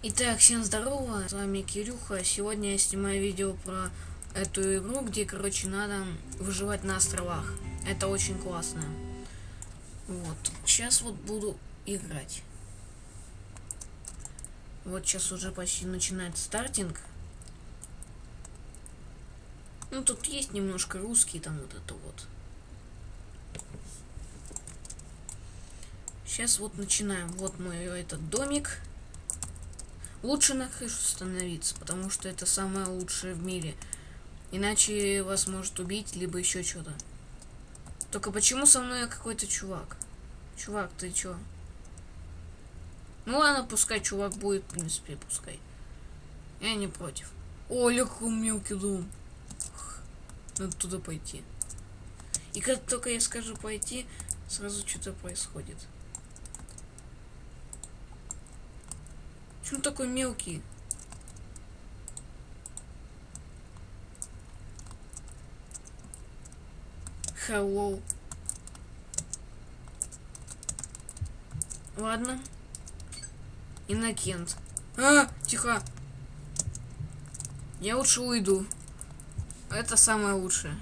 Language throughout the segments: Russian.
Итак, всем здорово, с вами Кирюха. Сегодня я снимаю видео про эту игру, где, короче, надо выживать на островах. Это очень классно. Вот, сейчас вот буду играть. Вот сейчас уже почти начинает стартинг. Ну, тут есть немножко русский, там вот это вот. Сейчас вот начинаем. Вот мой этот домик. Лучше на крышу становиться, потому что это самое лучшее в мире. Иначе вас может убить, либо еще что-то. Только почему со мной какой-то чувак? Чувак, ты чё? Ну ладно, пускай чувак будет, в принципе, пускай. Я не против. О, легко мелкий дом. Надо туда пойти. И как только я скажу пойти, сразу что-то происходит. Почему такой мелкий? Hello. Ладно. Иннокент. А, тихо. Я лучше уйду. Это самое лучшее.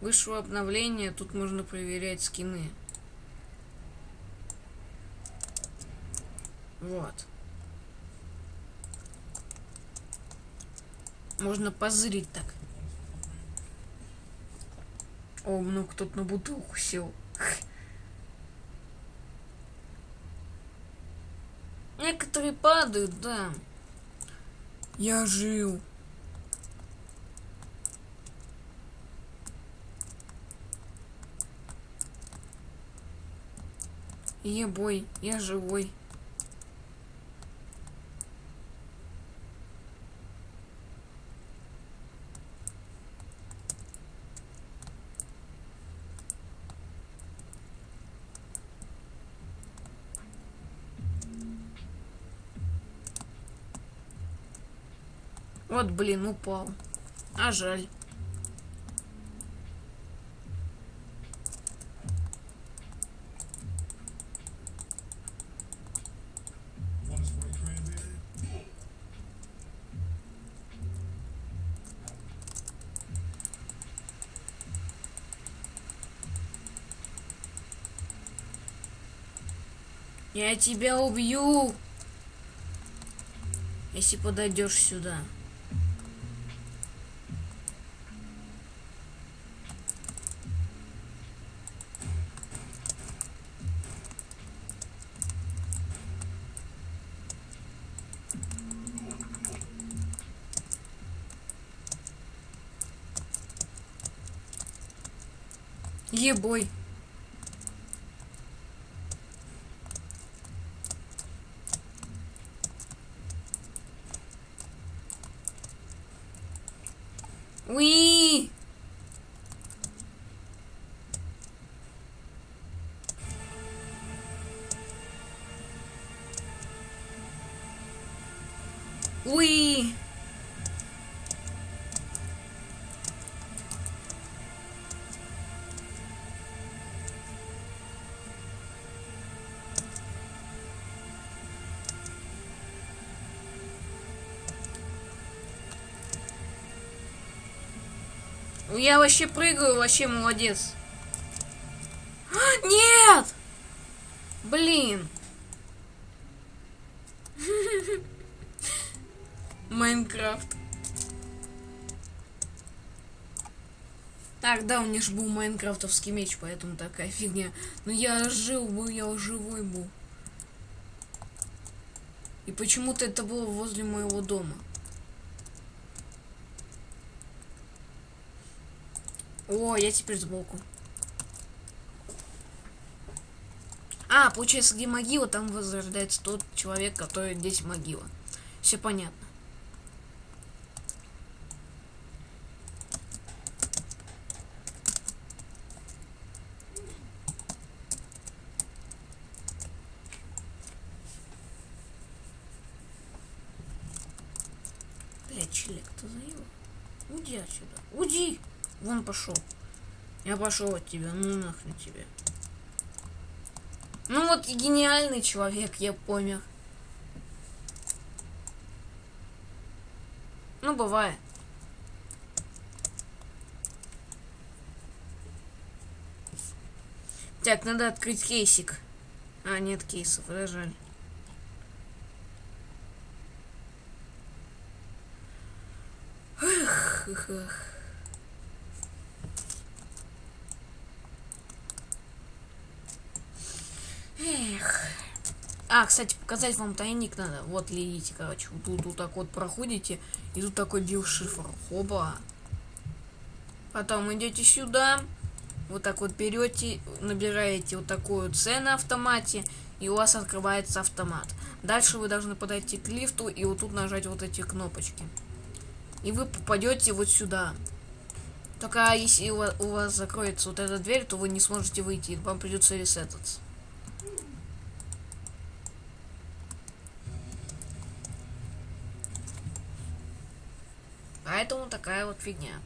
Вышло обновление, тут можно проверять скины. Вот. Можно позырить так. О, ну кто-то на бутылку сел. Некоторые падают, да. Я жил. Ебой, я живой. Вот, блин, упал. А жаль. Я тебя убью, если подойдешь сюда. Ебой. Уи! Уи! Я вообще прыгаю, вообще молодец. Нет! Блин. Майнкрафт. Так, да, у меня же был майнкрафтовский меч, поэтому такая фигня. Но я жил был, я живой был. И почему-то это было возле моего дома. О, я теперь сбоку. А, получается, где могила, там возрождается тот человек, который здесь могила. Все понятно. Блять, челик, ты заел? Уйди отсюда. Уйди! Вон пошел. Я пошел от тебя, ну нахрен тебе. Ну вот гениальный человек, я помер. Ну, бывает. Так, надо открыть кейсик. А, нет кейсов, да, жаль. Эх, эх. Эх. А, кстати, показать вам тайник надо. Вот, видите, короче, вот тут вот так вот проходите, и тут такой биошифр. Хоба. Потом идете сюда, вот так вот берете, набираете вот такую цену на автомате, и у вас открывается автомат. Дальше вы должны подойти к лифту и вот тут нажать вот эти кнопочки. И вы попадете вот сюда. Только если у вас закроется вот эта дверь, то вы не сможете выйти, вам придется ресетаться. Поэтому такая вот фигня.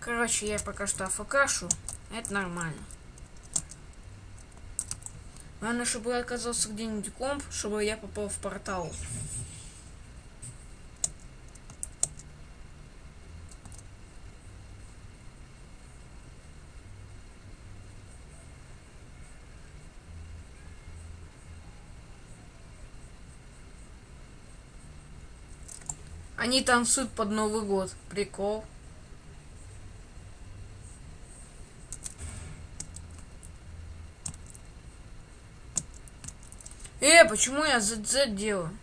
Короче, я пока что афакашу. Это нормально. Главное, чтобы оказался где-нибудь комп, чтобы я попал в портал. Они танцуют под Новый год. Прикол. Э, почему я ZZ делаю?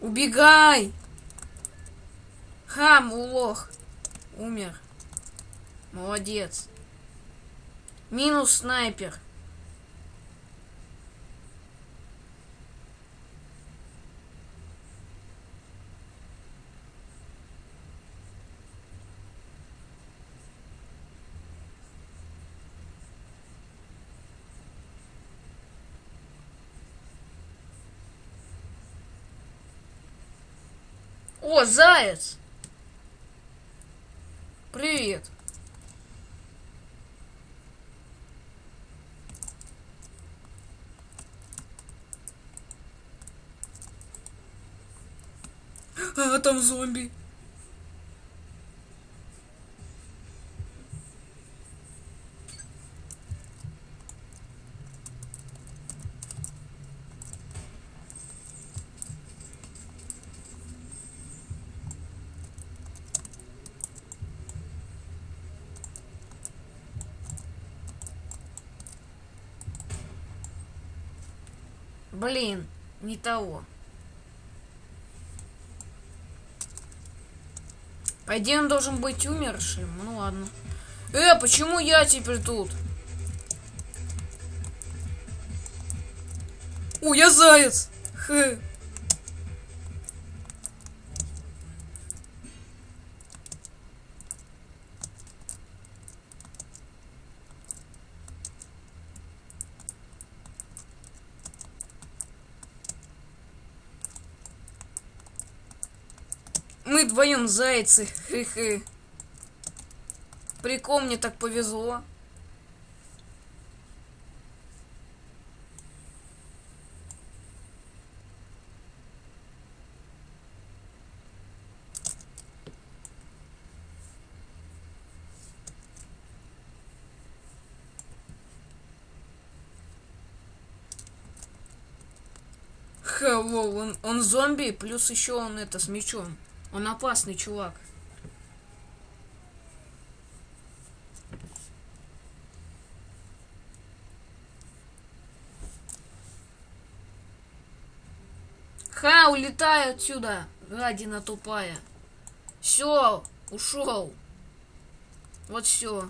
Убегай! Хам, улох. Умер. Молодец. Минус снайпер. О, заяц! Привет. А, там зомби. Блин, не того. По идее, он должен быть умершим. Ну ладно. Э, почему я теперь тут? О, я заяц! Хэ. Мы вдвоем зайцы. Хы-хы. Прикол, мне так повезло. Hello, он, он зомби, плюс еще он это с мечом. Он опасный чувак. Ха, улетай отсюда, гадина тупая. Все, ушел. Вот все.